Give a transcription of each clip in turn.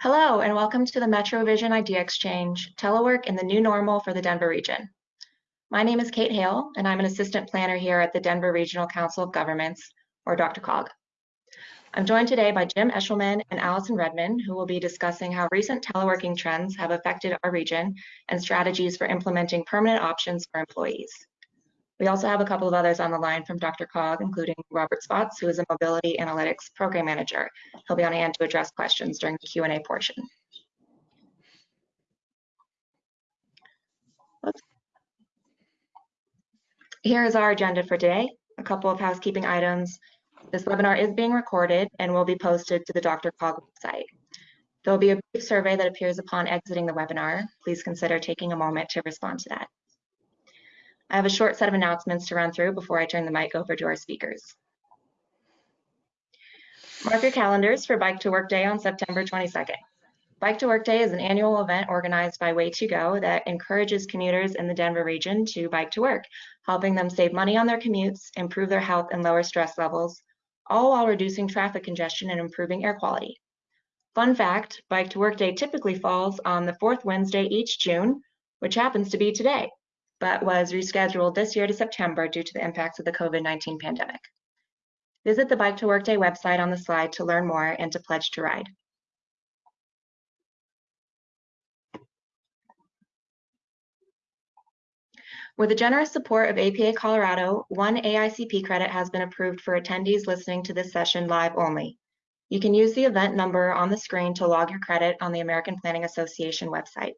Hello, and welcome to the MetroVision Idea Exchange, Telework in the New Normal for the Denver region. My name is Kate Hale, and I'm an assistant planner here at the Denver Regional Council of Governments, or Dr. DRCOG. I'm joined today by Jim Eshelman and Allison Redman, who will be discussing how recent teleworking trends have affected our region and strategies for implementing permanent options for employees. We also have a couple of others on the line from DRCOG, including Robert Spotts, who is a Mobility Analytics Program Manager. He'll be on hand to address questions during the Q&A portion. Here is our agenda for today. A couple of housekeeping items. This webinar is being recorded and will be posted to the DRCOG website. There will be a brief survey that appears upon exiting the webinar. Please consider taking a moment to respond to that. I have a short set of announcements to run through before I turn the mic over to our speakers. Mark your calendars for Bike to Work Day on September 22nd. Bike to Work Day is an annual event organized by Way2Go that encourages commuters in the Denver region to bike to work, helping them save money on their commutes, improve their health and lower stress levels, all while reducing traffic congestion and improving air quality. Fun fact, Bike to Work Day typically falls on the fourth Wednesday each June, which happens to be today but was rescheduled this year to September due to the impacts of the COVID-19 pandemic. Visit the Bike to Work Day website on the slide to learn more and to pledge to ride. With the generous support of APA Colorado, one AICP credit has been approved for attendees listening to this session live only. You can use the event number on the screen to log your credit on the American Planning Association website.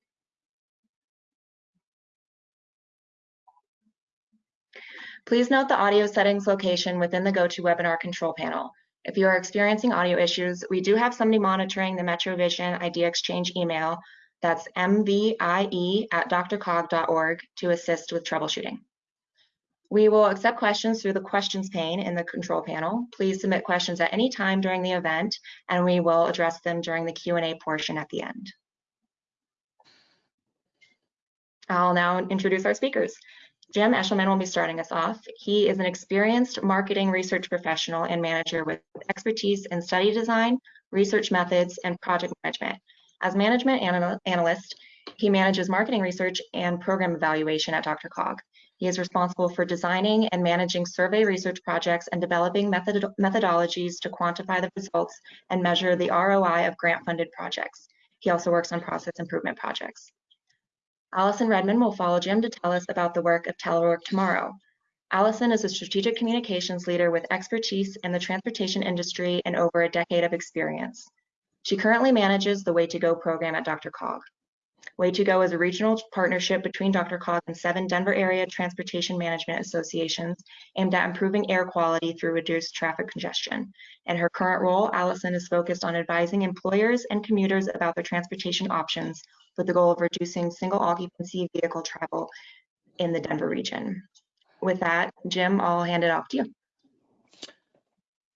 Please note the audio settings location within the GoToWebinar control panel. If you are experiencing audio issues, we do have somebody monitoring the MetroVision Idea Exchange email. That's mvie at drcog.org to assist with troubleshooting. We will accept questions through the questions pane in the control panel. Please submit questions at any time during the event, and we will address them during the Q&A portion at the end. I'll now introduce our speakers. Jim Eshelman will be starting us off. He is an experienced marketing research professional and manager with expertise in study design, research methods, and project management. As management anal analyst, he manages marketing research and program evaluation at DRCOG. He is responsible for designing and managing survey research projects and developing method methodologies to quantify the results and measure the ROI of grant-funded projects. He also works on process improvement projects. Allison Redmond will follow Jim to tell us about the work of Telework Tomorrow. Allison is a strategic communications leader with expertise in the transportation industry and over a decade of experience. She currently manages the Way to Go program at DRCOG. Way2Go is a regional partnership between DRCOG and seven Denver area transportation management associations aimed at improving air quality through reduced traffic congestion. In her current role, Allison is focused on advising employers and commuters about their transportation options with the goal of reducing single occupancy vehicle travel in the Denver region. With that, Jim, I'll hand it off to you.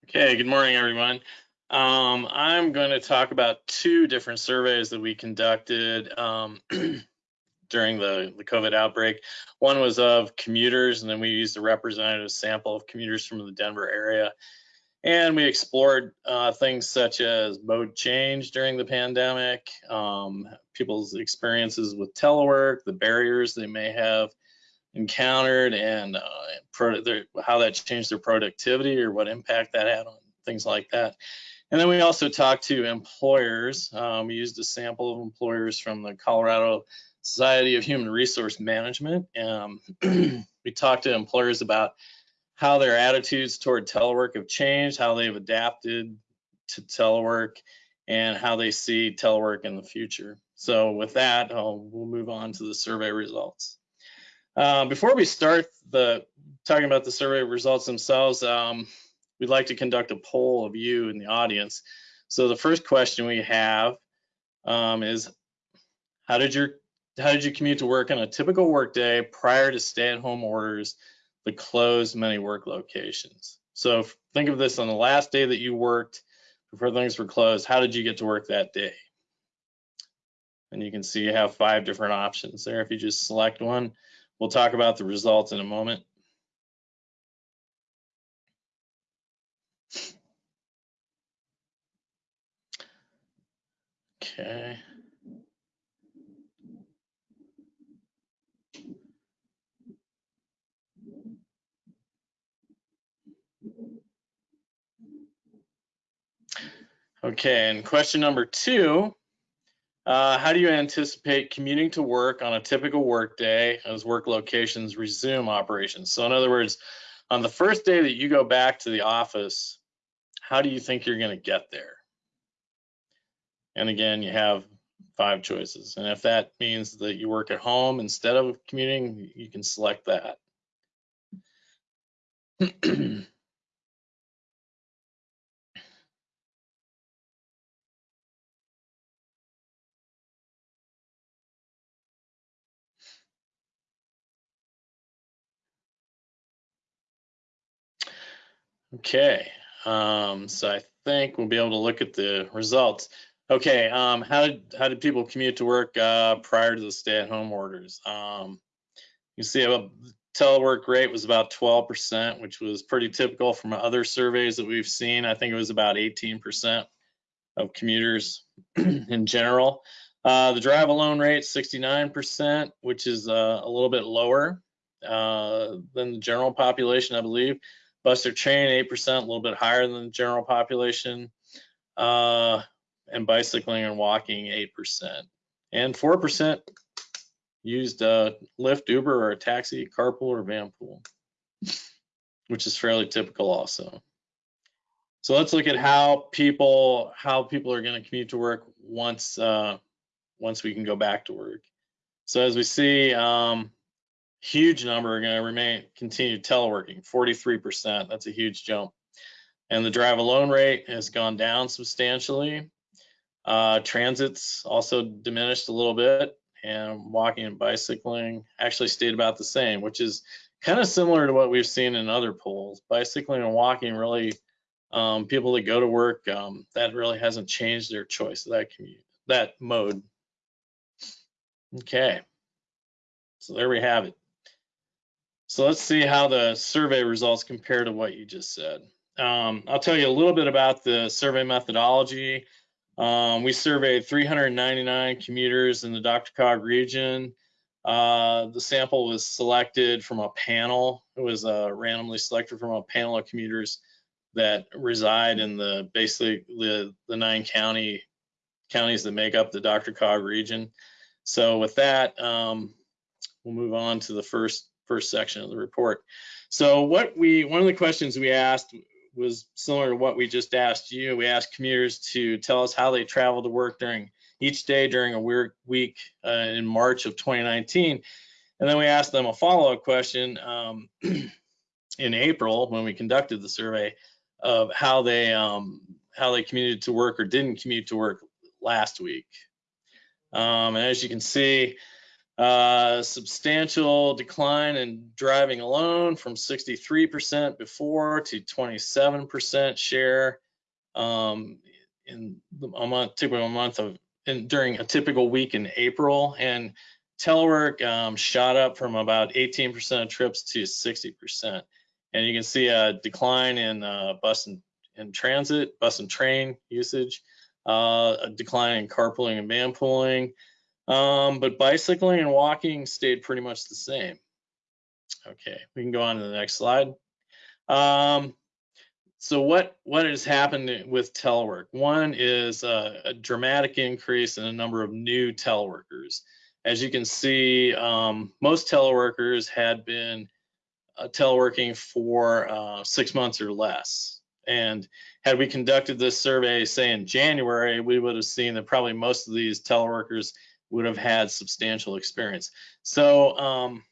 Okay, good morning, everyone. Um, I'm going to talk about two different surveys that we conducted um, during the, the COVID outbreak. One was of commuters, and then we used a representative sample of commuters from the Denver area. And we explored uh, things such as mode change during the pandemic, um, people's experiences with telework, the barriers they may have encountered, and uh, their, how that changed their productivity or what impact that had on things like that. And then we also talked to employers. Um, we used a sample of employers from the Colorado Society of Human Resource Management. Um, we talked to employers about how their attitudes toward telework have changed, how they've adapted to telework, and how they see telework in the future. So with that, I'll, we'll move on to the survey results. Uh, before we start the talking about the survey results themselves, um, we'd like to conduct a poll of you in the audience. So the first question we have um, is, how did your how did you commute to work on a typical workday prior to stay-at-home orders the closed many work locations. So think of this on the last day that you worked before things were closed, how did you get to work that day? And you can see you have five different options there. If you just select one, we'll talk about the results in a moment. Okay. Okay, and question number two, uh, how do you anticipate commuting to work on a typical workday as work locations resume operations? So in other words, on the first day that you go back to the office, how do you think you're going to get there? And again, you have five choices. And if that means that you work at home instead of commuting, you can select that. Okay, um, so I think we'll be able to look at the results. Okay, um, how did how did people commute to work uh, prior to the stay-at-home orders? Um, you see, a telework rate was about 12%, which was pretty typical from other surveys that we've seen. I think it was about 18% of commuters in general. Uh, the drive alone rate 69%, which is uh, a little bit lower uh, than the general population, I believe. Bus or train, 8%, a little bit higher than the general population. And bicycling and walking, 8%. And 4% used uh, Lyft, Uber, or a taxi, carpool, or vanpool, which is fairly typical also. So let's look at how people how people are going to commute to work once uh, once we can go back to work. So as we see, um, huge number are going to remain continue teleworking 43% that's a huge jump and the drive alone rate has gone down substantially uh, transits also diminished a little bit and walking and bicycling actually stayed about the same which is kind of similar to what we've seen in other polls bicycling and walking really um, people that go to work um, that really hasn't changed their choice of that commute that mode okay so there we have it so let's see how the survey results compare to what you just said. Um, I'll tell you a little bit about the survey methodology. Um, we surveyed 399 commuters in the DRCOG region. Uh, the sample was selected from a panel. It was uh, randomly selected from a panel of commuters that reside in the basically the, the nine county counties that make up the DRCOG region. So with that, um, we'll move on to the first first section of the report. So what we, one of the questions we asked was similar to what we just asked you. We asked commuters to tell us how they travel to work during each day during a weird week uh, in March of 2019. And then we asked them a follow-up question um, in April when we conducted the survey of how they um, how they commuted to work or didn't commute to work last week. Um, and as you can see, uh, substantial decline in driving alone from 63% before to 27% share um, in a month, typical month of in, during a typical week in April. And telework um, shot up from about 18% of trips to 60%. And you can see a decline in uh, bus and, transit, bus and train usage, uh, a decline in carpooling and vanpooling, um, but bicycling and walking stayed pretty much the same. Okay, we can go on to the next slide. Um, so what, what has happened with telework? One is a, a, dramatic increase in the number of new teleworkers. As you can see, um, most teleworkers had been uh, teleworking for uh, six months or less. And had we conducted this survey, say in January, we would have seen that probably most of these teleworkers would have had substantial experience. So, um,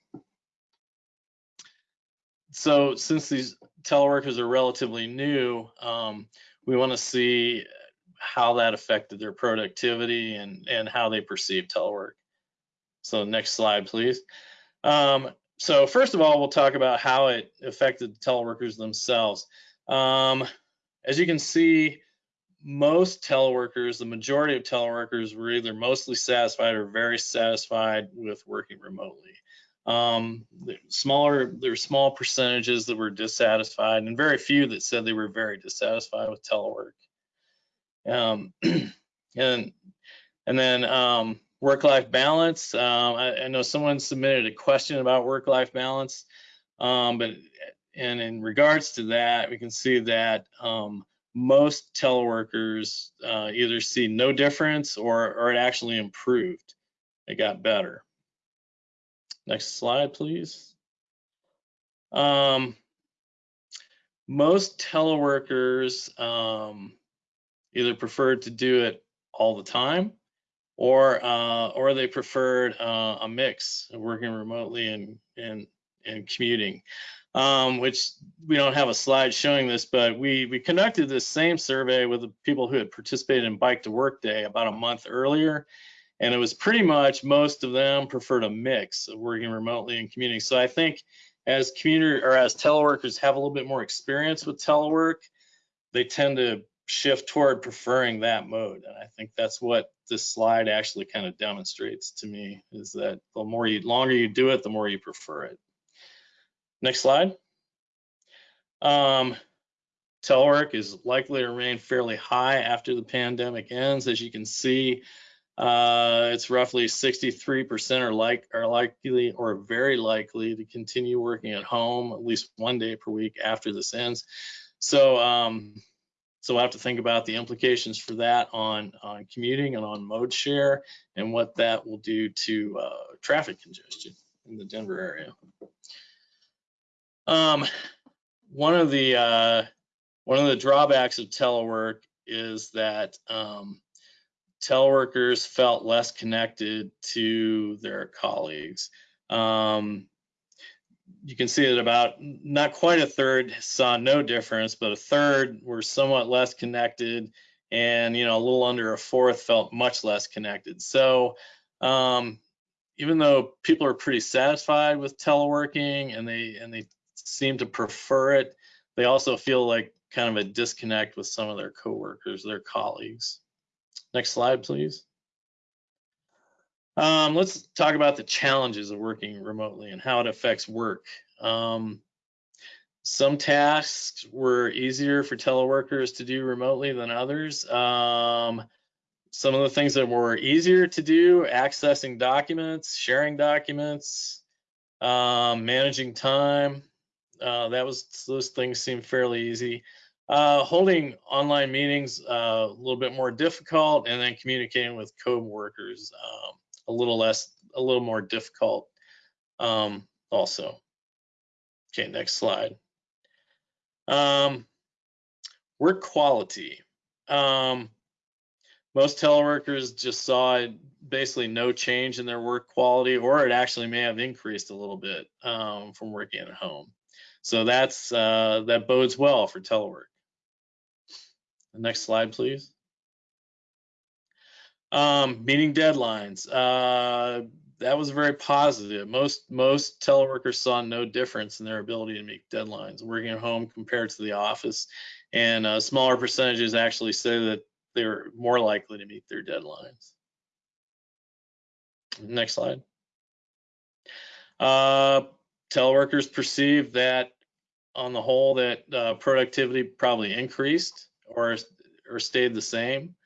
so since these teleworkers are relatively new, um, we want to see how that affected their productivity and, and how they perceive telework. So next slide, please. Um, so first of all, we'll talk about how it affected teleworkers themselves. Um, as you can see, most teleworkers, the majority of teleworkers were either mostly satisfied or very satisfied with working remotely. Um, smaller, there were small percentages that were dissatisfied and very few that said they were very dissatisfied with telework. Um, and And then um, work-life balance. Um, I, I know someone submitted a question about work-life balance, um, but and in regards to that, we can see that um, most teleworkers uh, either see no difference or, or it actually improved. It got better. Next slide, please. Um, most teleworkers um, either preferred to do it all the time or uh, or they preferred uh, a mix of working remotely and and and commuting um, which we don't have a slide showing this, but we, we conducted this same survey with the people who had participated in Bike to Work Day about a month earlier. And it was pretty much most of them preferred a mix of working remotely and commuting. So I think as commuter or as teleworkers have a little bit more experience with telework, they tend to shift toward preferring that mode. And I think that's what this slide actually kind of demonstrates to me is that the more you longer you do it, the more you prefer it. Next slide. Um, telework is likely to remain fairly high after the pandemic ends. As you can see, uh, it's roughly 63% are like are likely or very likely to continue working at home at least one day per week after this ends. So, um, so we'll have to think about the implications for that on on commuting and on mode share and what that will do to uh, traffic congestion in the Denver area. Um, one of the uh, one of the drawbacks of telework is that um, teleworkers felt less connected to their colleagues. Um, you can see that about not quite a third saw no difference, but a third were somewhat less connected, and you know a little under a fourth felt much less connected. So um, even though people are pretty satisfied with teleworking and they and they seem to prefer it. They also feel like kind of a disconnect with some of their coworkers, their colleagues. Next slide, please. Um, let's talk about the challenges of working remotely and how it affects work. Um, some tasks were easier for teleworkers to do remotely than others. Um, some of the things that were easier to do, accessing documents, sharing documents, um, managing time, uh, that was those things seem fairly easy. Uh, holding online meetings uh, a little bit more difficult, and then communicating with co-workers um, a little less, a little more difficult um, also. Okay, next slide. Um, work quality. Um, most teleworkers just saw basically no change in their work quality, or it actually may have increased a little bit um, from working at home. So that's uh, that bodes well for telework. The next slide, please. Um, meeting deadlines. Uh, that was very positive. Most most teleworkers saw no difference in their ability to meet deadlines working at home compared to the office, and uh, smaller percentages actually say that they were more likely to meet their deadlines. Next slide. Uh, teleworkers perceive that on the whole that uh, productivity probably increased or or stayed the same.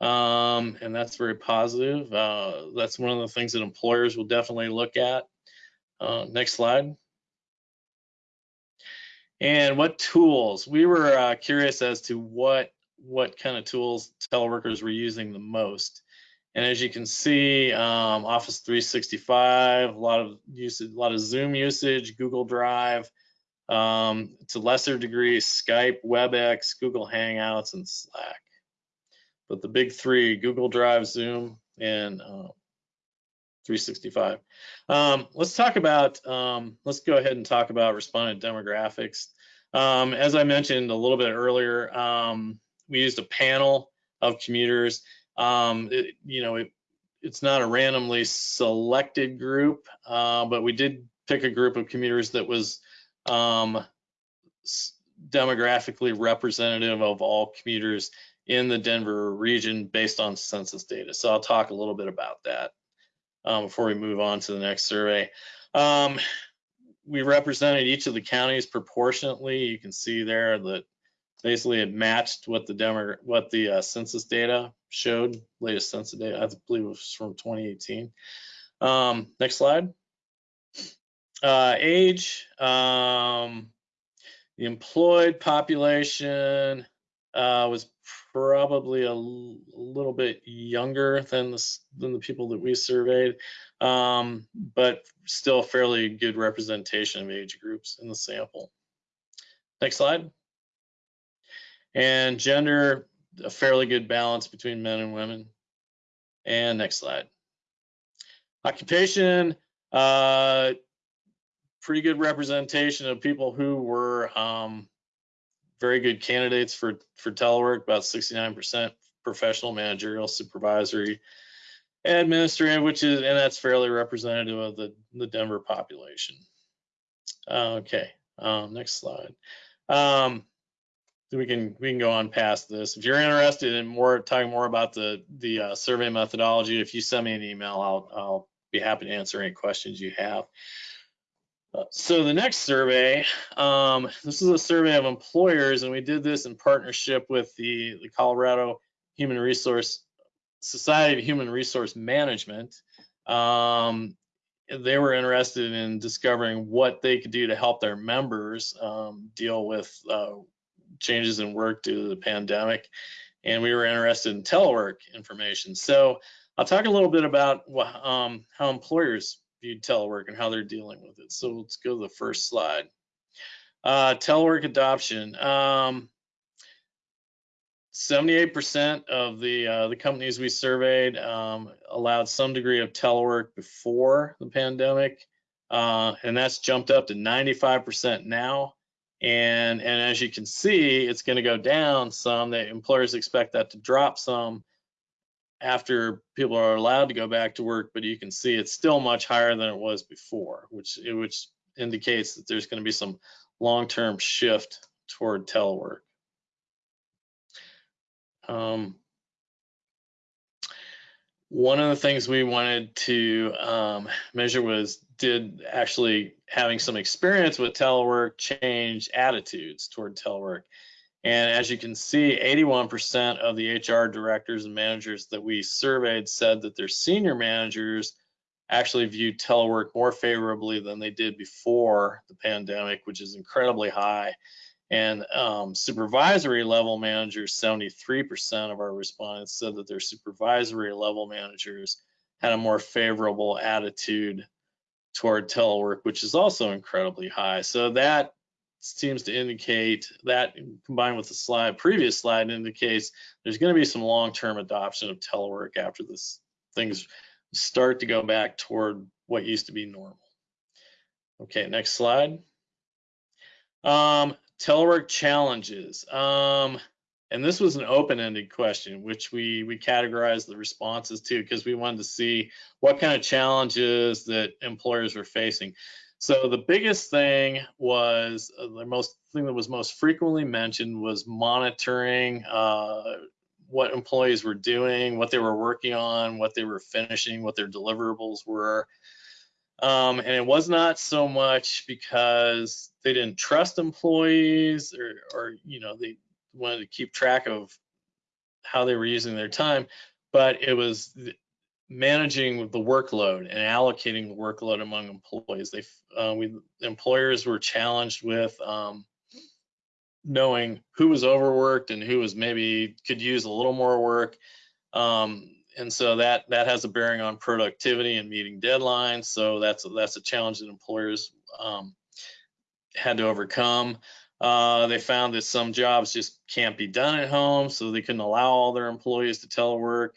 Um, and that's very positive. Uh, that's one of the things that employers will definitely look at. Uh, next slide. And what tools? We were uh, curious as to what what kind of tools teleworkers were using the most. And as you can see, um, Office 365, a lot of usage, a lot of Zoom usage, Google Drive, um, to lesser degree, Skype, WebEx, Google Hangouts, and Slack. But the big three, Google Drive, Zoom, and uh, 365. Um, let's talk about, um, let's go ahead and talk about respondent demographics. Um, as I mentioned a little bit earlier, um, we used a panel of commuters. Um, it, you know, it, it's not a randomly selected group, uh, but we did pick a group of commuters that was um, demographically representative of all commuters in the Denver region based on census data. So I'll talk a little bit about that um, before we move on to the next survey. Um, we represented each of the counties proportionately. You can see there that basically it matched what the demo, what the uh, census data showed, latest census data, I believe it was from 2018. Um, next slide. Uh, age, um, the employed population uh, was probably a, little bit younger than the, than the people that we surveyed, um, but still fairly good representation of age groups in the sample. Next slide. And gender, a fairly good balance between men and women. And next slide. Occupation, uh, pretty good representation of people who were um, very good candidates for for telework. About 69% professional, managerial, supervisory, administrative, which is and that's fairly representative of the the Denver population. Okay, um, next slide. Um, we can we can go on past this. If you're interested in more talking more about the the uh, survey methodology, if you send me an email, I'll I'll be happy to answer any questions you have. Uh, so the next survey, um, this is a survey of employers, and we did this in partnership with the, the Colorado Human Resource Society of Human Resource Management. Um, they were interested in discovering what they could do to help their members um, deal with uh, changes in work due to the pandemic, and we were interested in telework information. So I'll talk a little bit about um, how employers view telework and how they're dealing with it. So let's go to the first slide. Uh, telework adoption. Um, 78% of the uh, the companies we surveyed um, allowed some degree of telework before the pandemic, uh, and that's jumped up to 95% now. And and as you can see, it's going to go down some. The employers expect that to drop some after people are allowed to go back to work, but you can see it's still much higher than it was before, which which indicates that there's going to be some long-term shift toward telework. Um, one of the things we wanted to um, measure was did actually having some experience with telework change attitudes toward telework. And as you can see, 81% of the HR directors and managers that we surveyed said that their senior managers actually viewed telework more favorably than they did before the pandemic, which is incredibly high. And um, supervisory level managers, 73% of our respondents said that their supervisory level managers had a more favorable attitude toward telework, which is also incredibly high. So that seems to indicate that combined with the slide, previous slide indicates there's going to be some long-term adoption of telework after this things start to go back toward what used to be normal. Okay, next slide. Um, telework challenges. Um, and this was an open-ended question, which we we categorized the responses to because we wanted to see what kind of challenges that employers were facing. So the biggest thing was uh, the most thing that was most frequently mentioned was monitoring uh, what employees were doing, what they were working on, what they were finishing, what their deliverables were. Um, and it was not so much because they didn't trust employees or, or, you know, they wanted to keep track of how they were using their time, but it was managing the workload and allocating the workload among employees. They, uh, we, employers were challenged with um, knowing who was overworked and who was maybe could use a little more work. Um, and so that that has a bearing on productivity and meeting deadlines. So that's that's a challenge that employers um, had to overcome. Uh, they found that some jobs just can't be done at home, so they couldn't allow all their employees to telework.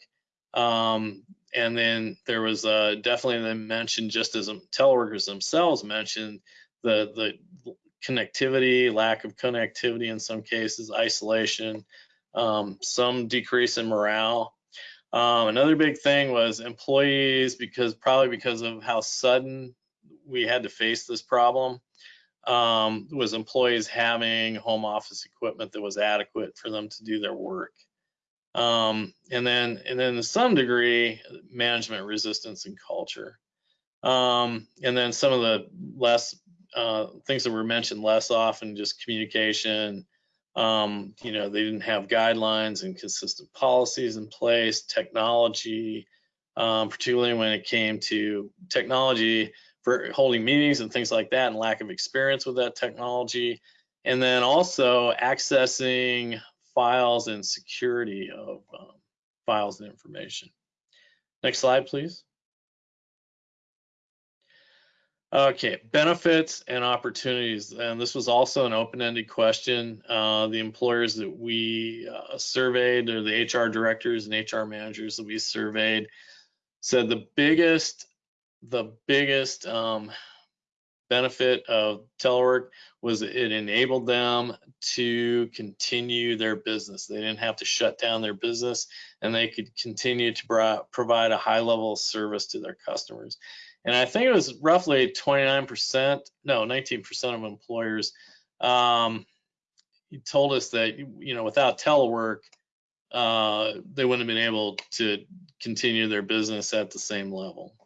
Um, and then there was uh, definitely they mentioned just as teleworkers themselves mentioned the the connectivity, lack of connectivity in some cases, isolation, um, some decrease in morale. Um, another big thing was employees, because probably because of how sudden we had to face this problem, um, was employees having home office equipment that was adequate for them to do their work. Um, and then, and then to some degree, management resistance and culture. Um, and then some of the less uh, things that were mentioned less often, just communication, Um, you know, they didn't have guidelines and consistent policies in place, technology, um, particularly when it came to technology for holding meetings and things like that and lack of experience with that technology. And then also accessing files and security of um, files and information. Next slide, please. Okay, benefits and opportunities. And this was also an open-ended question. Uh, the employers that we uh, surveyed, or the HR directors and HR managers that we surveyed, said the biggest, the biggest um, benefit of telework was it enabled them to continue their business. They didn't have to shut down their business and they could continue to provide a high level of service to their customers. And I think it was roughly 29%, no, 19% of employers um, told us that, you know, without telework, uh, they wouldn't have been able to continue their business at the same level.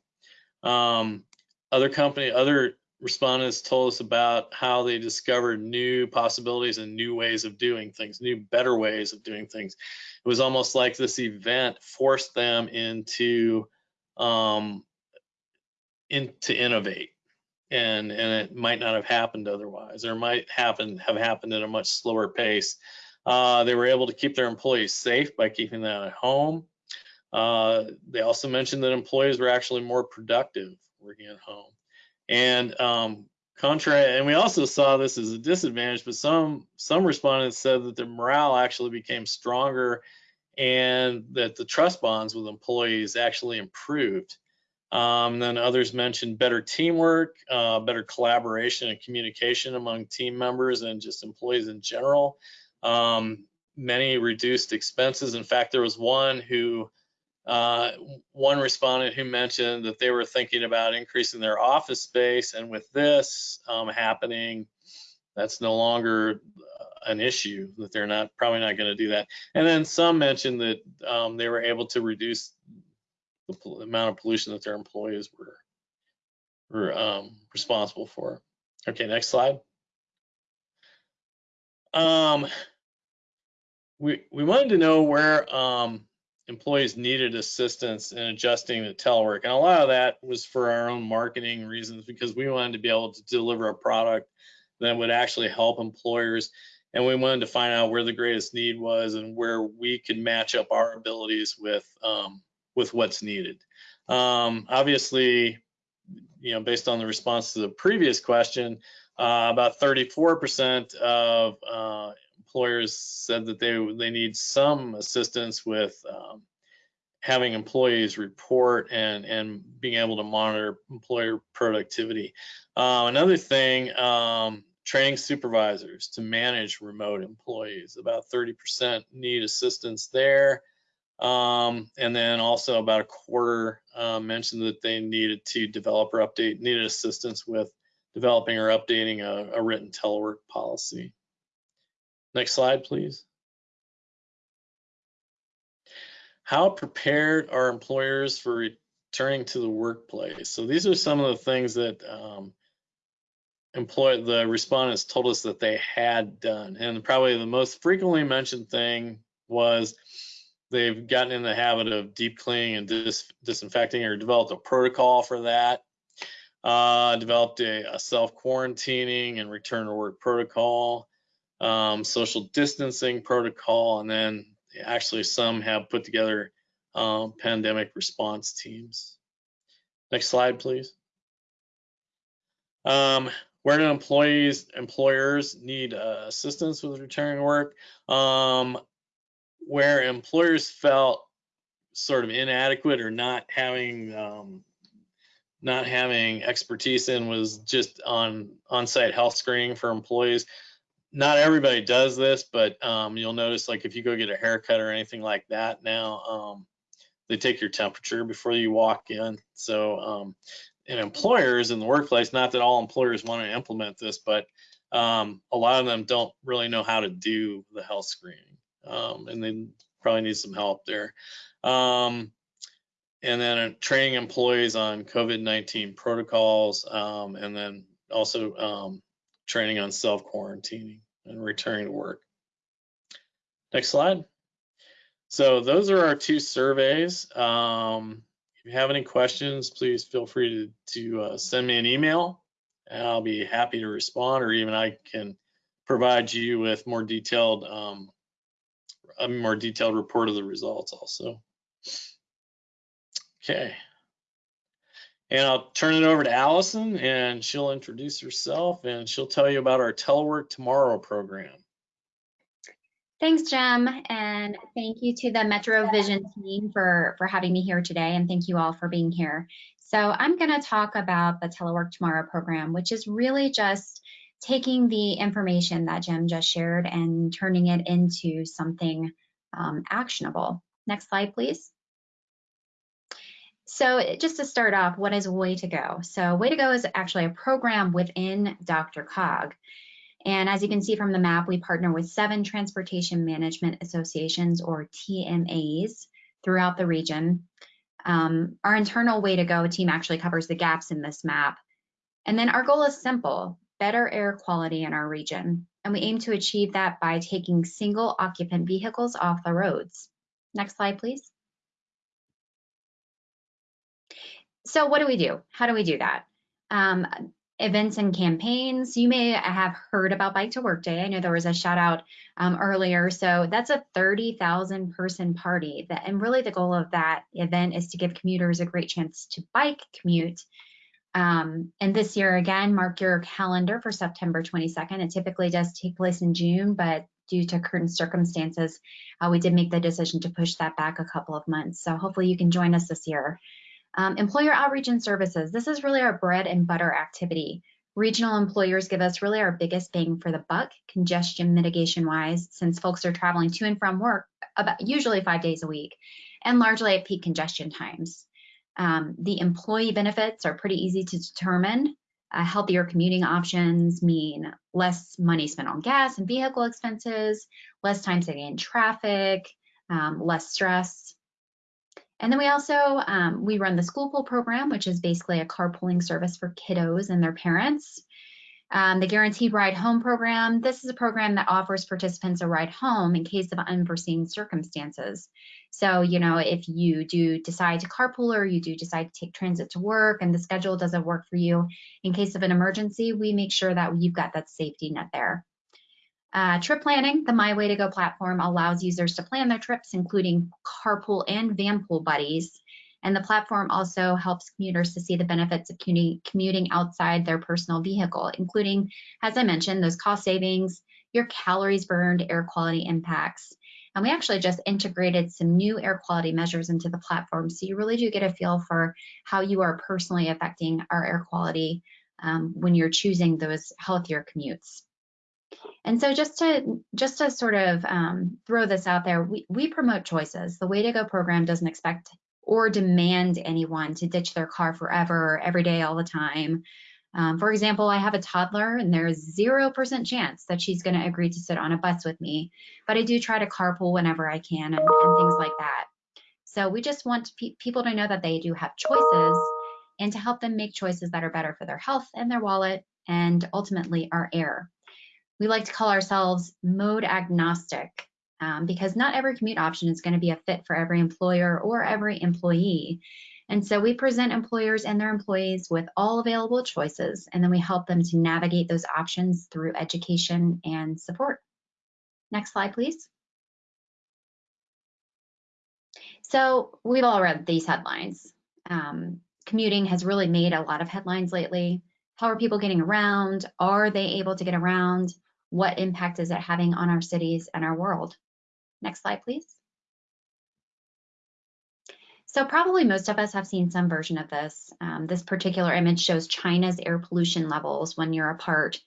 Um, other company, other respondents told us about how they discovered new possibilities and new ways of doing things, new, better ways of doing things. It was almost like this event forced them into um, in, to innovate, and and it might not have happened otherwise, or might happen have happened at a much slower pace. Uh, they were able to keep their employees safe by keeping them at home. Uh, they also mentioned that employees were actually more productive working at home. And um, contrary, and we also saw this as a disadvantage, but some some respondents said that their morale actually became stronger and that the trust bonds with employees actually improved. Um, then others mentioned better teamwork, uh, better collaboration and communication among team members and just employees in general. Um, many reduced expenses. In fact, there was one who uh, one respondent who mentioned that they were thinking about increasing their office space, and with this um, happening, that's no longer uh, an issue. That they're not probably not going to do that. And then some mentioned that um, they were able to reduce the amount of pollution that their employees were were um, responsible for. Okay, next slide. Um, we we wanted to know where um, employees needed assistance in adjusting to telework. And a lot of that was for our own marketing reasons because we wanted to be able to deliver a product that would actually help employers. And we wanted to find out where the greatest need was and where we could match up our abilities with um, with what's needed. Um, obviously, you know, based on the response to the previous question, uh, about 34% of uh, employers said that they they need some assistance with um, having employees report and and being able to monitor employer productivity. Uh, another thing, um, training supervisors to manage remote employees. About 30% need assistance there. Um, and then also about a quarter uh, mentioned that they needed to develop or update, needed assistance with developing or updating a, a written telework policy. Next slide, please. How prepared are employers for returning to the workplace? So these are some of the things that um, employ the respondents told us that they had done. And probably the most frequently mentioned thing was they've gotten in the habit of deep cleaning and dis disinfecting or developed a protocol for that. Uh, developed a, a self quarantining and return to work protocol um, social distancing protocol, and then actually some have put together um, pandemic response teams. Next slide, please. Um, where do employees, employers need uh, assistance with returning to work? Um, where employers felt sort of inadequate or not having um, not having expertise in was just on on-site health screening for employees not everybody does this, but um, you'll notice like if you go get a haircut or anything like that now, um, they take your temperature before you walk in. So, um, and employers in the workplace, not that all employers want to implement this, but um, a lot of them don't really know how to do the health screening, um, and they probably need some help there. Um, and then training employees on COVID-19 protocols, and then also training on self quarantining and returning to work. Next slide. So those are our two surveys. Um, if you have any questions, please feel free to, to uh, send me an email and I'll be happy to respond or even I can provide you with more detailed um, a more detailed report of the results also. Okay. And I'll turn it over to Allison and she'll introduce herself and she'll tell you about our Telework Tomorrow program. Thanks, Jim, and thank you to the Metro Vision team for, for having me here today, and thank you all for being here. So I'm going to talk about the Telework Tomorrow program, which is really just taking the information that Jim just shared and turning it into something um, actionable. Next slide, please. So just to start off, what is Way to Go? So Way to Go is actually a program within DRCOG. And as you can see from the map, we partner with seven transportation management associations or TMAs throughout the region. Um, our internal way to go team actually covers the gaps in this map. And then our goal is simple, better air quality in our region. And we aim to achieve that by taking single occupant vehicles off the roads. Next slide, please. So what do we do? How do we do that? Um, events and campaigns. You may have heard about Bike to Work Day. I know there was a shout out um, earlier. So that's a 30,000 person party. That, and really the goal of that event is to give commuters a great chance to bike commute. Um, and this year, again, mark your calendar for September 22nd. It typically does take place in June, but due to current circumstances, uh, we did make the decision to push that back a couple of months. So hopefully you can join us this year. Um, employer outreach and services. This is really our bread and butter activity. Regional employers give us really our biggest bang for the buck, congestion mitigation wise, since folks are traveling to and from work about usually five days a week and largely at peak congestion times. Um, the employee benefits are pretty easy to determine. Uh, healthier commuting options mean less money spent on gas and vehicle expenses, less time sitting in traffic, um, less stress. And then we also, um, we run the school pool program, which is basically a carpooling service for kiddos and their parents. Um, the Guaranteed Ride Home program, this is a program that offers participants a ride home in case of unforeseen circumstances. So, you know, if you do decide to carpool or you do decide to take transit to work and the schedule doesn't work for you, in case of an emergency, we make sure that you've got that safety net there. Uh, trip planning, the My Way to Go platform allows users to plan their trips, including carpool and vanpool buddies. And the platform also helps commuters to see the benefits of commuting outside their personal vehicle, including, as I mentioned, those cost savings, your calories burned, air quality impacts. And we actually just integrated some new air quality measures into the platform. So you really do get a feel for how you are personally affecting our air quality um, when you're choosing those healthier commutes. And so just to just to sort of um, throw this out there, we, we promote choices. The Way to Go program doesn't expect or demand anyone to ditch their car forever, every day, all the time. Um, for example, I have a toddler and there's 0% chance that she's going to agree to sit on a bus with me, but I do try to carpool whenever I can and, and things like that. So we just want pe people to know that they do have choices and to help them make choices that are better for their health and their wallet and ultimately our air we like to call ourselves mode agnostic um, because not every commute option is going to be a fit for every employer or every employee. And so we present employers and their employees with all available choices, and then we help them to navigate those options through education and support. Next slide, please. So we've all read these headlines. Um, commuting has really made a lot of headlines lately. How are people getting around? Are they able to get around? what impact is it having on our cities and our world? Next slide, please. So probably most of us have seen some version of this. Um, this particular image shows China's air pollution levels one year apart.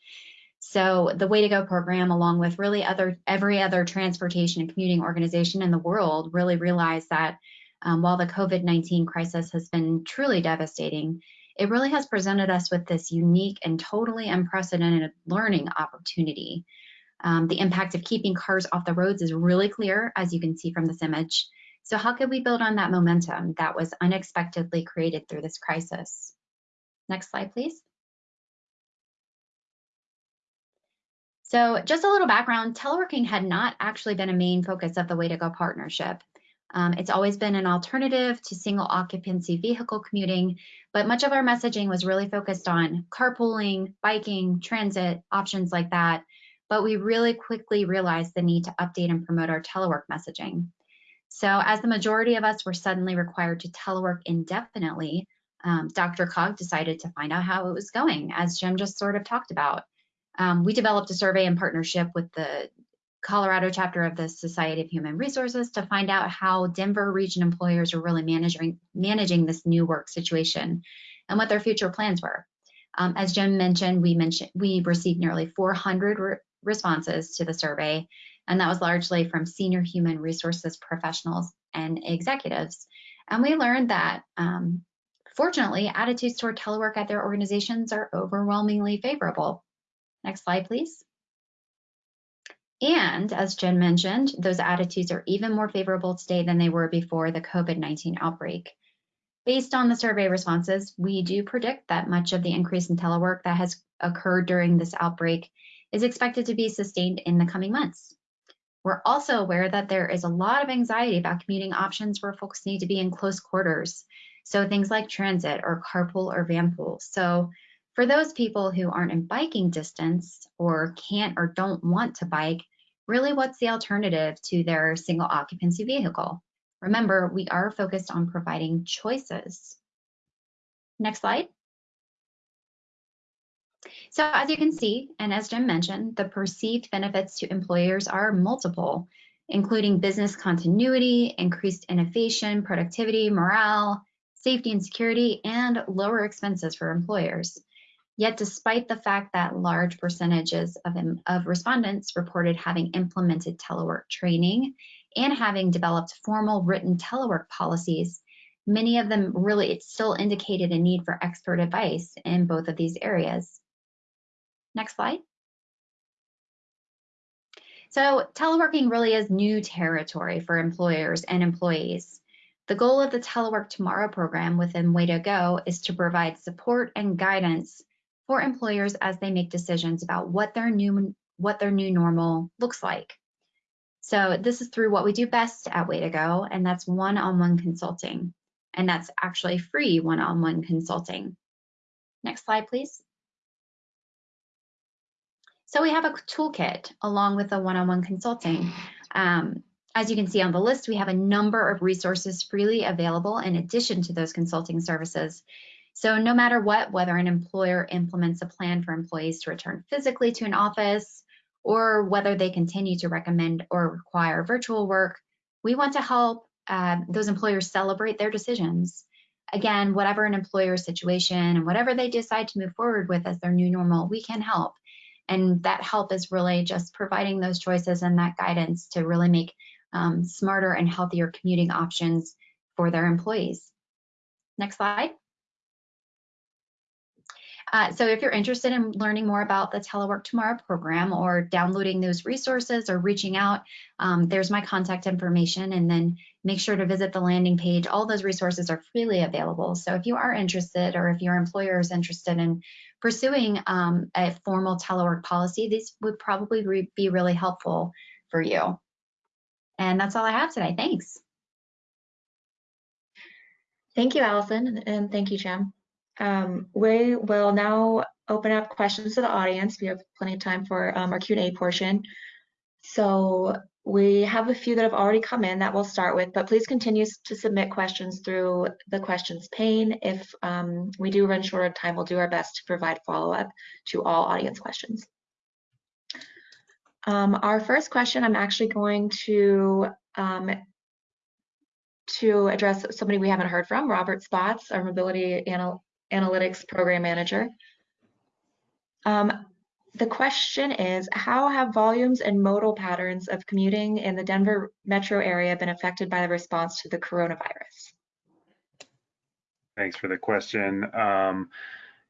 So the Way to Go program, along with really other every other transportation and commuting organization in the world, really realized that um, while the COVID-19 crisis has been truly devastating, it really has presented us with this unique and totally unprecedented learning opportunity. Um, the impact of keeping cars off the roads is really clear, as you can see from this image. So how could we build on that momentum that was unexpectedly created through this crisis? Next slide, please. So just a little background, teleworking had not actually been a main focus of the Way to Go partnership. Um, it's always been an alternative to single occupancy vehicle commuting, but much of our messaging was really focused on carpooling, biking, transit, options like that. But we really quickly realized the need to update and promote our telework messaging. So as the majority of us were suddenly required to telework indefinitely, um, DRCOG decided to find out how it was going, as Jim just sort of talked about. Um, we developed a survey in partnership with the Colorado chapter of the Society of Human Resources to find out how Denver region employers are really managing managing this new work situation and what their future plans were. Um, as Jim mentioned, we mentioned we received nearly 400 re responses to the survey, and that was largely from senior human resources professionals and executives. And we learned that, um, fortunately, attitudes toward telework at their organizations are overwhelmingly favorable. Next slide, please. And as Jen mentioned, those attitudes are even more favorable today than they were before the COVID-19 outbreak. Based on the survey responses, we do predict that much of the increase in telework that has occurred during this outbreak is expected to be sustained in the coming months. We're also aware that there is a lot of anxiety about commuting options where folks need to be in close quarters. So things like transit or carpool or vanpool. So for those people who aren't in biking distance or can't or don't want to bike, really what's the alternative to their single occupancy vehicle? Remember, we are focused on providing choices. Next slide. So as you can see, and as Jim mentioned, the perceived benefits to employers are multiple, including business continuity, increased innovation, productivity, morale, safety and security, and lower expenses for employers. Yet despite the fact that large percentages of, of respondents reported having implemented telework training and having developed formal written telework policies, many of them really still indicated a need for expert advice in both of these areas. Next slide. So teleworking really is new territory for employers and employees. The goal of the Telework Tomorrow program within Way to Go is to provide support and guidance for employers as they make decisions about what their new what their new normal looks like. So this is through what we do best at Way to Go, and that's one-on-one consulting. And that's actually free one-on-one consulting. Next slide, please. So we have a toolkit along with the one-on-one consulting. Um, as you can see on the list, we have a number of resources freely available in addition to those consulting services. So no matter what, whether an employer implements a plan for employees to return physically to an office, or whether they continue to recommend or require virtual work, we want to help uh, those employers celebrate their decisions. Again, whatever an employer's situation and whatever they decide to move forward with as their new normal, we can help. And that help is really just providing those choices and that guidance to really make um, smarter and healthier commuting options for their employees. Next slide. Uh, so if you're interested in learning more about the Telework Tomorrow program or downloading those resources or reaching out, um, there's my contact information and then make sure to visit the landing page. All those resources are freely available. So if you are interested or if your employer is interested in pursuing um, a formal telework policy, these would probably re be really helpful for you. And that's all I have today. Thanks. Thank you, Allison, and thank you, Jim. Um, we will now open up questions to the audience. We have plenty of time for um, our Q&A portion. So we have a few that have already come in that we'll start with, but please continue to submit questions through the questions pane. If um, we do run short of time, we'll do our best to provide follow-up to all audience questions. Um, our first question, I'm actually going to um, to address somebody we haven't heard from, Robert Spotts, our mobility anal analytics program manager. Um, the question is, how have volumes and modal patterns of commuting in the Denver metro area been affected by the response to the coronavirus? Thanks for the question. Um,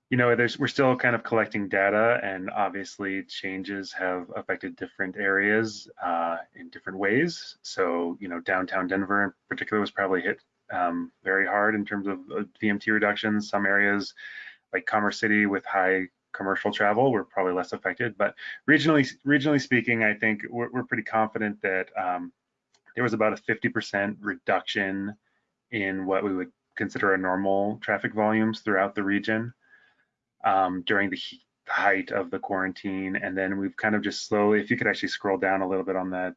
you know, there's we're still kind of collecting data and obviously changes have affected different areas uh, in different ways. So, you know, downtown Denver in particular was probably hit um, very hard in terms of uh, VMT reductions. Some areas like Commerce City with high commercial travel, we're probably less affected. But regionally, regionally speaking, I think we're, we're pretty confident that um, there was about a 50% reduction in what we would consider a normal traffic volumes throughout the region um, during the height of the quarantine. And then we've kind of just slowly, if you could actually scroll down a little bit on that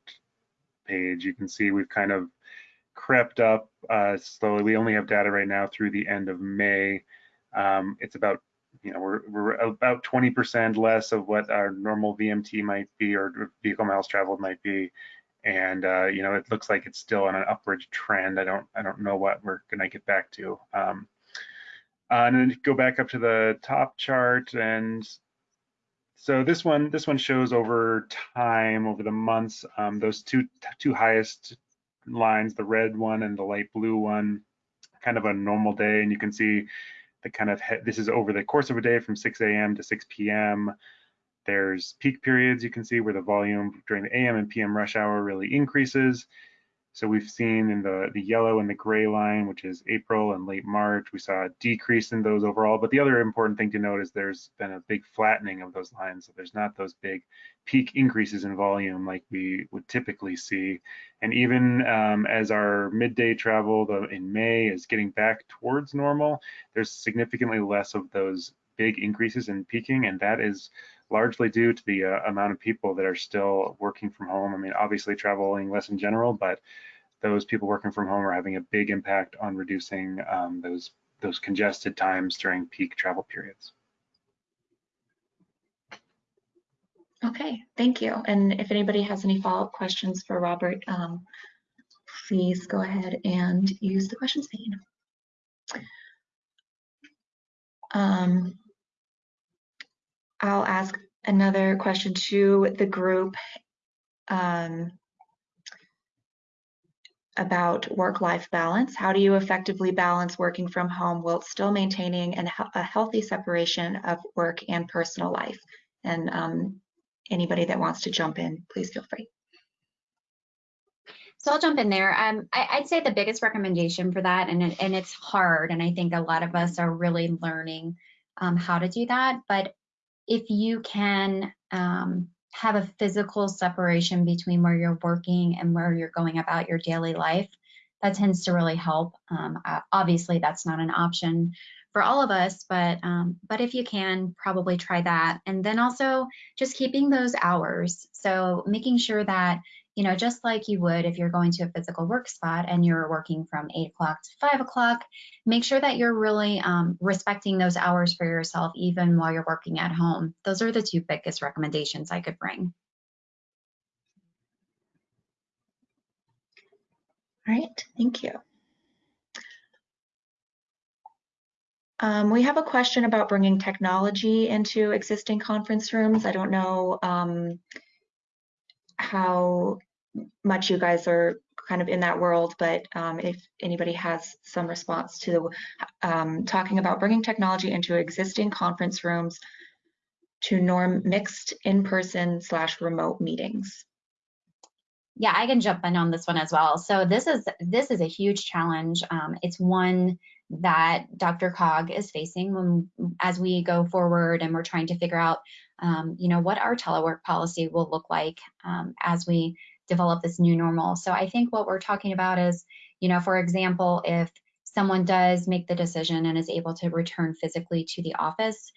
page, you can see we've kind of crept up uh, slowly. We only have data right now through the end of May. Um, it's about, you know, we're, we're about 20% less of what our normal VMT might be or vehicle miles traveled might be. And, uh, you know, it looks like it's still on an upward trend. I don't, I don't know what we're going to get back to. Um, uh, and then go back up to the top chart and so this one this one shows over time over the months um, those two two highest lines the red one and the light blue one kind of a normal day and you can see the kind of this is over the course of a day from 6 a.m. to 6 p.m. There's peak periods you can see where the volume during the AM and PM rush hour really increases. So we've seen in the, the yellow and the gray line, which is April and late March, we saw a decrease in those overall. But the other important thing to note is there's been a big flattening of those lines. So there's not those big peak increases in volume like we would typically see. And even um, as our midday travel the, in May is getting back towards normal, there's significantly less of those big increases in peaking. And that is largely due to the uh, amount of people that are still working from home. I mean, obviously traveling less in general, but those people working from home are having a big impact on reducing um, those those congested times during peak travel periods. Okay, thank you. And if anybody has any follow-up questions for Robert, um, please go ahead and use the questions pane. Um, I'll ask another question to the group um, about work-life balance. How do you effectively balance working from home while still maintaining an, a healthy separation of work and personal life? And um, anybody that wants to jump in, please feel free. So I'll jump in there. Um, I, would say the biggest recommendation for that, and, and it's hard, and I think a lot of us are really learning um, how to do that, but if you can um, have a physical separation between where you're working and where you're going about your daily life, that tends to really help. Um, obviously, that's not an option for all of us, but um, but if you can, probably try that. And then also just keeping those hours. So making sure that you know, just like you would if you're going to a physical work spot and you're working from eight o'clock to five o'clock, make sure that you're really um, respecting those hours for yourself, even while you're working at home. Those are the two biggest recommendations I could bring. All right, thank you. Um, we have a question about bringing technology into existing conference rooms. I don't know um, how much you guys are kind of in that world, but um, if anybody has some response to um, talking about bringing technology into existing conference rooms to norm mixed in-person slash remote meetings. Yeah, I can jump in on this one as well. So this is this is a huge challenge. Um, it's one that DRCOG is facing when as we go forward and we're trying to figure out, um, you know, what our telework policy will look like um, as we develop this new normal. So I think what we're talking about is, you know, for example, if someone does make the decision and is able to return physically to the office,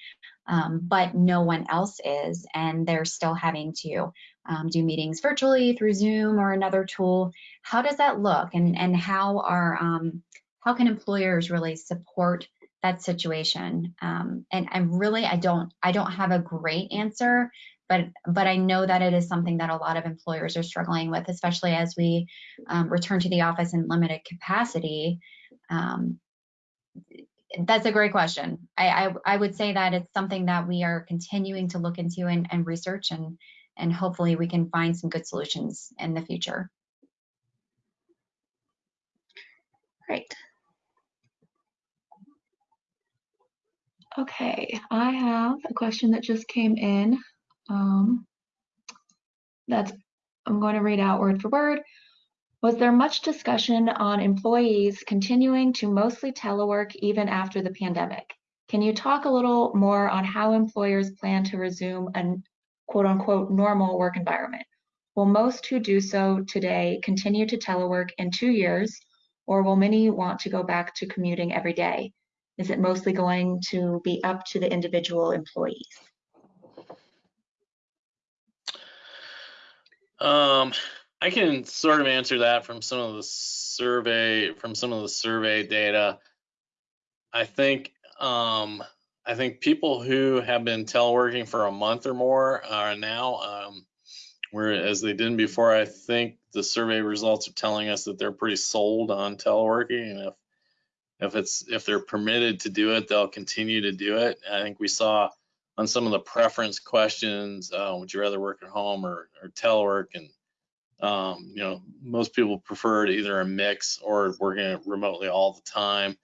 um, but no one else is, and they're still having to um, do meetings virtually through Zoom or another tool, how does that look? And, and how are um, how can employers really support that situation? Um, and and really, I don't I don't have a great answer but but I know that it is something that a lot of employers are struggling with, especially as we um, return to the office in limited capacity. Um, that's a great question. I, I, I would say that it's something that we are continuing to look into and, and research, and and hopefully we can find some good solutions in the future. Great. Okay, I have a question that just came in. Um, that's, I'm going to read out word for word. Was there much discussion on employees continuing to mostly telework even after the pandemic? Can you talk a little more on how employers plan to resume a quote unquote normal work environment? Will most who do so today continue to telework in two years, or will many want to go back to commuting every day? Is it mostly going to be up to the individual employees? Um, I can sort of answer that from some of the survey from some of the survey data. I think um, I think people who have been teleworking for a month or more are now, um, whereas they didn't before. I think the survey results are telling us that they're pretty sold on teleworking, and if if it's if they're permitted to do it, they'll continue to do it. I think we saw on some of the preference questions, uh, would you rather work at home or, or telework? And um, you know, most people preferred either a mix or working remotely all the time.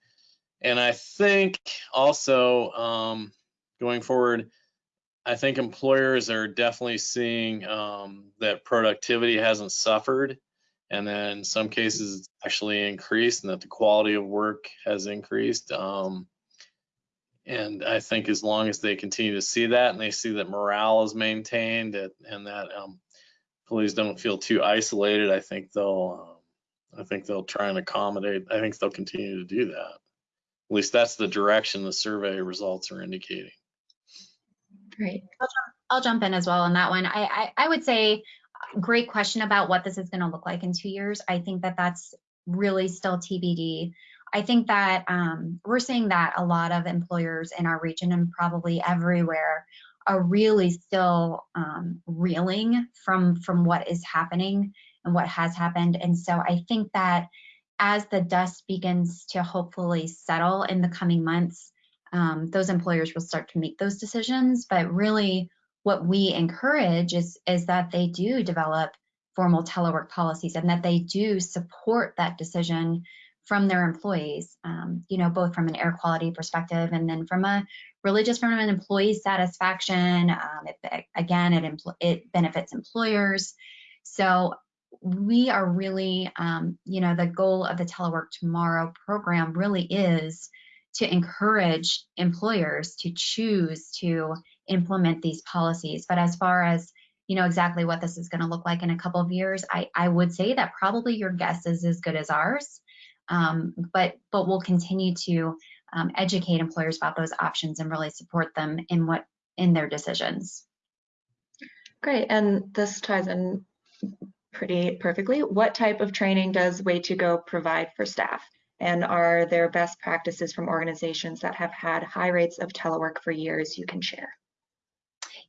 And I think also um, going forward, I think employers are definitely seeing um, that productivity hasn't suffered and then in some cases it's actually increased and that the quality of work has increased. Um, and I think as long as they continue to see that and they see that morale is maintained and that um, employees don't feel too isolated, I think they'll um, I think they'll try and accommodate. I think they'll continue to do that. At least that's the direction the survey results are indicating. Great. I'll jump, I'll jump in as well on that one. I, I, I would say great question about what this is going to look like in two years. I think that that's really still TBD. I think that um, we're seeing that a lot of employers in our region and probably everywhere are really still um, reeling from from what is happening and what has happened. And so I think that as the dust begins to hopefully settle in the coming months, um, those employers will start to make those decisions. But really, what we encourage is is that they do develop formal telework policies and that they do support that decision from their employees, um, you know, both from an air quality perspective and then from a really just from an employee satisfaction. Um, it, again, it, it benefits employers. So we are really, um, you know, the goal of the Telework Tomorrow program really is to encourage employers to choose to implement these policies. But as far as you know exactly what this is going to look like in a couple of years, I, I would say that probably your guess is as good as ours. Um, but but we'll continue to um, educate employers about those options and really support them in what in their decisions. Great, and this ties in pretty perfectly. What type of training does Way2Go provide for staff? And are there best practices from organizations that have had high rates of telework for years you can share?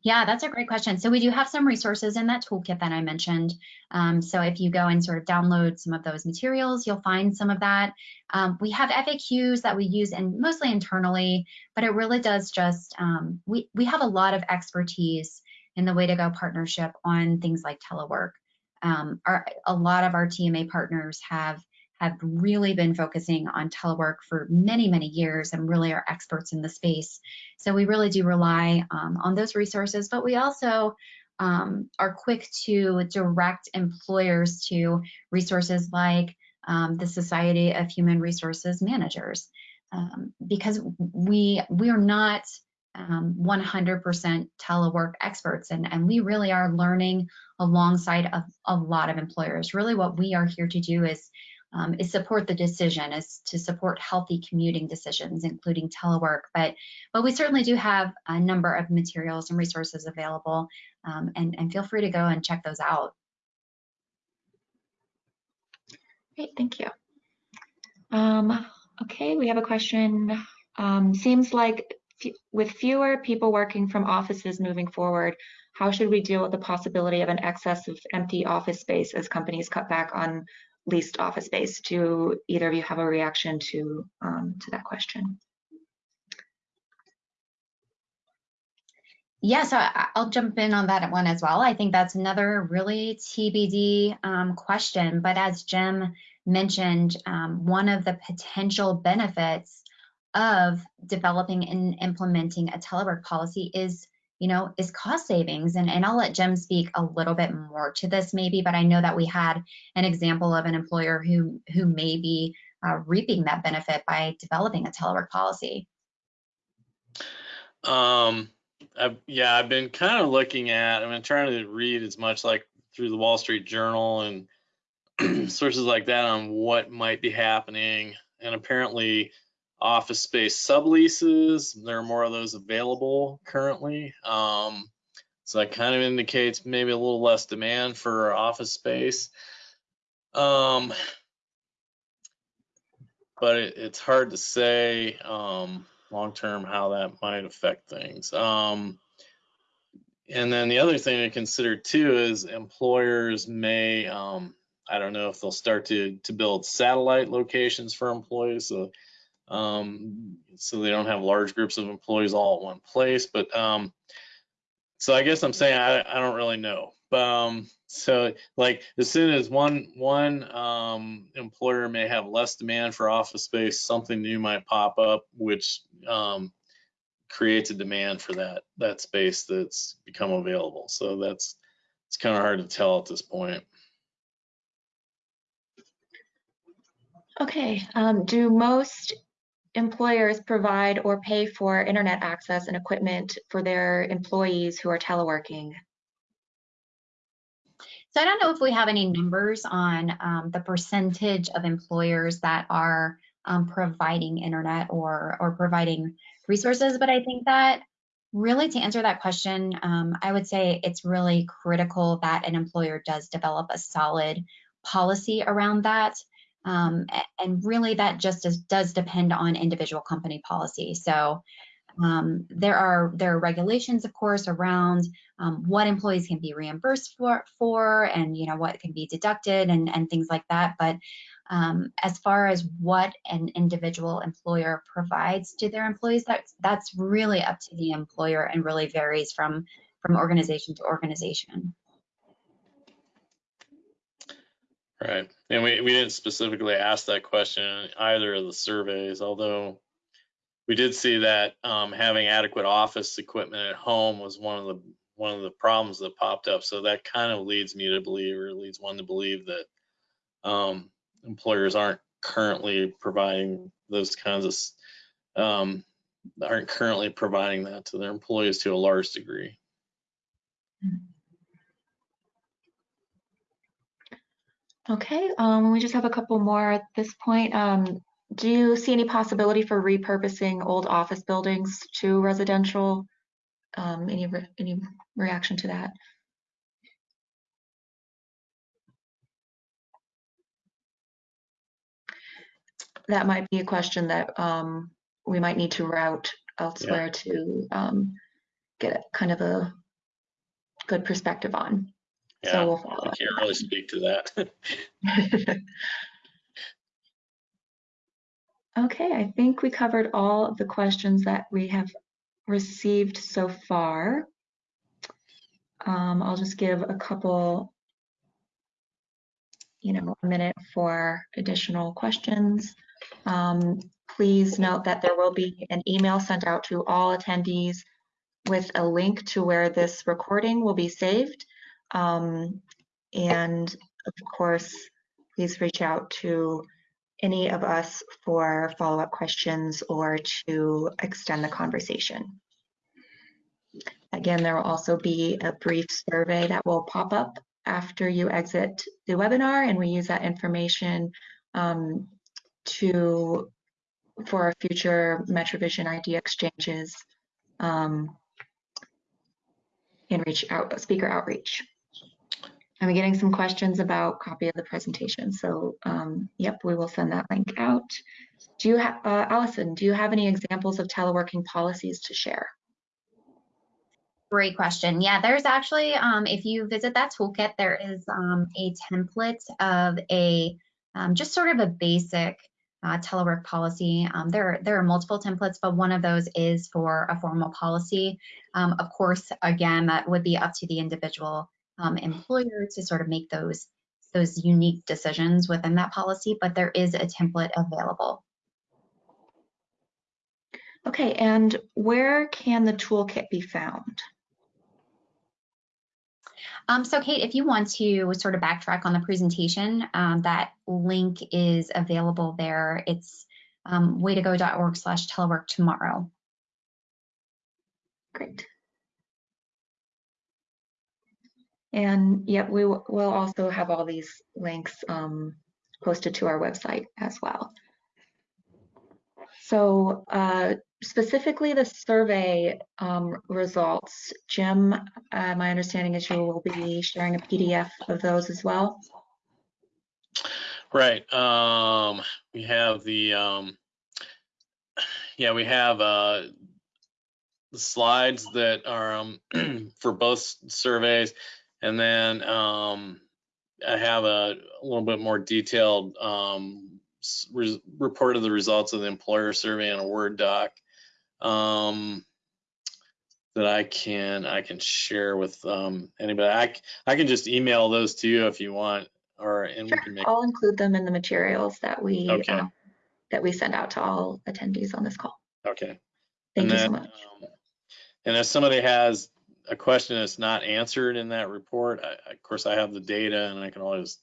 Yeah, that's a great question. So we do have some resources in that toolkit that I mentioned. Um, so if you go and sort of download some of those materials, you'll find some of that. Um, we have FAQs that we use and mostly internally, but it really does just, um, we, we have a lot of expertise in the Way2Go partnership on things like telework. Um, our, a lot of our TMA partners have have really been focusing on telework for many, many years and really are experts in the space. So we really do rely um, on those resources, but we also um, are quick to direct employers to resources like um, the Society of Human Resources Managers, um, because we we are not 100% um, telework experts, and, and we really are learning alongside of a lot of employers. Really, what we are here to do is um, is support the decision, is to support healthy commuting decisions, including telework. But but we certainly do have a number of materials and resources available, um, and, and feel free to go and check those out. Great, thank you. Um, okay, we have a question. Um, seems like with fewer people working from offices moving forward, how should we deal with the possibility of an excess of empty office space as companies cut back on leased office space. Do either of you have a reaction to um, to that question? Yeah, so I'll jump in on that one as well. I think that's another really TBD um, question. But as Jim mentioned, um, one of the potential benefits of developing and implementing a telework policy is you know, is cost savings. And, and I'll let Jim speak a little bit more to this maybe, but I know that we had an example of an employer who, who may be uh, reaping that benefit by developing a telework policy. Um, I've, yeah, I've been kind of looking at, I've been trying to read as much like through the Wall Street Journal and sources like that on what might be happening. And apparently, office space subleases, there are more of those available currently. Um, so that kind of indicates maybe a little less demand for office space. Um, but it, it's hard to say um, long term how that might affect things. Um, and then the other thing to consider too is employers may, um, I don't know if they'll start to to build satellite locations for employees, so um, so they don't have large groups of employees all at one place. But um, so I guess I'm saying I, I don't really know. Um, so like as soon as one one um, employer may have less demand for office space, something new might pop up, which um, creates a demand for that that space that's become available. So that's it's kind of hard to tell at this point. Okay, um, do most employers provide or pay for internet access and equipment for their employees who are teleworking? So I don't know if we have any numbers on um, the percentage of employers that are um, providing internet or or providing resources, but I think that really to answer that question, um, I would say it's really critical that an employer does develop a solid policy around that. Um, and really that just is, does depend on individual company policy. So um, there are there are regulations, of course, around um, what employees can be reimbursed for, for, and you know what can be deducted and and things like that. But um, as far as what an individual employer provides to their employees, that's that's really up to the employer and really varies from from organization to organization. Right. And we, we didn't specifically ask that question in either of the surveys, although we did see that um, having adequate office equipment at home was one of the one of the problems that popped up. So that kind of leads me to believe, or leads one to believe that um, employers aren't currently providing those kinds of um, aren't currently providing that to their employees to a large degree. Okay, um, we just have a couple more at this point. Um, do you see any possibility for repurposing old office buildings to residential? Um, any re any reaction to that? That might be a question that um, we might need to route elsewhere to um, get kind of a good perspective on. Yeah, so we'll follow I can't really speak to that. Okay, I think we covered all of the questions that we have received so far. Um, I'll just give a couple, you know, a minute for additional questions. Um, please note that there will be an email sent out to all attendees with a link to where this recording will be saved. Um, and of course, please reach out to any of us for follow-up questions or to extend the conversation. Again, there will also be a brief survey that will pop up after you exit the webinar, and we use that information um, to for our future MetroVision idea exchanges um, and reach out speaker outreach. I'm getting some questions about copy of the presentation. So um, yep, we will send that link out. Do you have, uh, Allison, do you have any examples of teleworking policies to share? Great question. Yeah, there's actually, um, if you visit that toolkit, there is um, a template of a um, just sort of a basic uh, telework policy. Um, there, there are multiple templates, but one of those is for a formal policy. Um, of course, again, that would be up to the individual um, employer to sort of make those those unique decisions within that policy, but there is a template available. Okay, and where can the toolkit be found? Um, so Kate, if you want to sort of backtrack on the presentation, um, that link is available there. It's um, waytogo.org slash telework tomorrow. Great. And yep, we will also have all these links um, posted to our website as well. So uh, specifically the survey um, results, Jim, uh, my understanding is you will be sharing a PDF of those as well. Right. Um, we have the, um, yeah, we have, uh, the slides that are, um, for both surveys. And then, um, I have a, a little bit more detailed, um, re- report of the results of the employer survey in a Word doc. Um, that I can, I can share with, um, anybody. I can just email those to you if you want, or, and we Sure, can make I'll include them in the materials that we Okay. um, that we send out to all attendees on this call. Okay. Thank And you so then, much. um, And if somebody has a question that's not answered in that report, I, of course, I have the data and I can always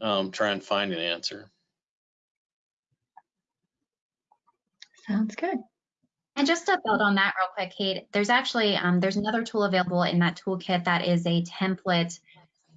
um, try and find an answer. Sounds good. And just to build on that real quick, Kate, there's actually, um, there's another tool available in that toolkit that is a template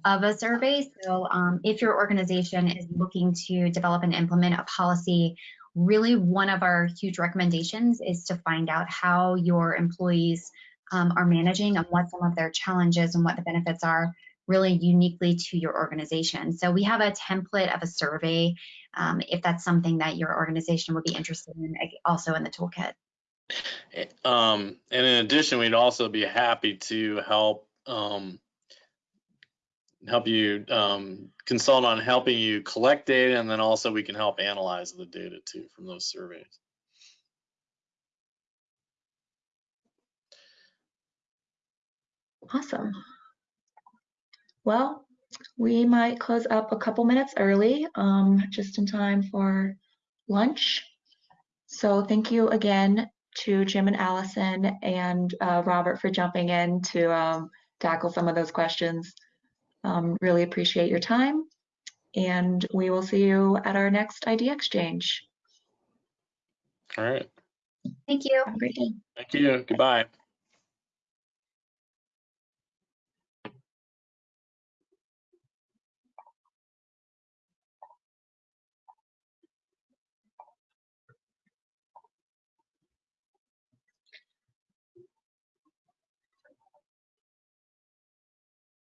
of a survey. So um, if your organization is looking to develop and implement a policy, really one of our huge recommendations is to find out how your employees um, are managing and what some of their challenges and what the benefits are really uniquely to your organization. So we have a template of a survey um, if that's something that your organization would be interested in, also in the toolkit. Um, and in addition, we'd also be happy to help um, help you um, consult on helping you collect data, and then also we can help analyze the data too from those surveys. Awesome. Well, we might close up a couple minutes early, um, just in time for lunch. So thank you again to Jim and Allison and uh, Robert for jumping in to um, tackle some of those questions. Um, really appreciate your time. And we will see you at our next idea exchange. All right. Thank you. Have a great day. Thank you. Goodbye.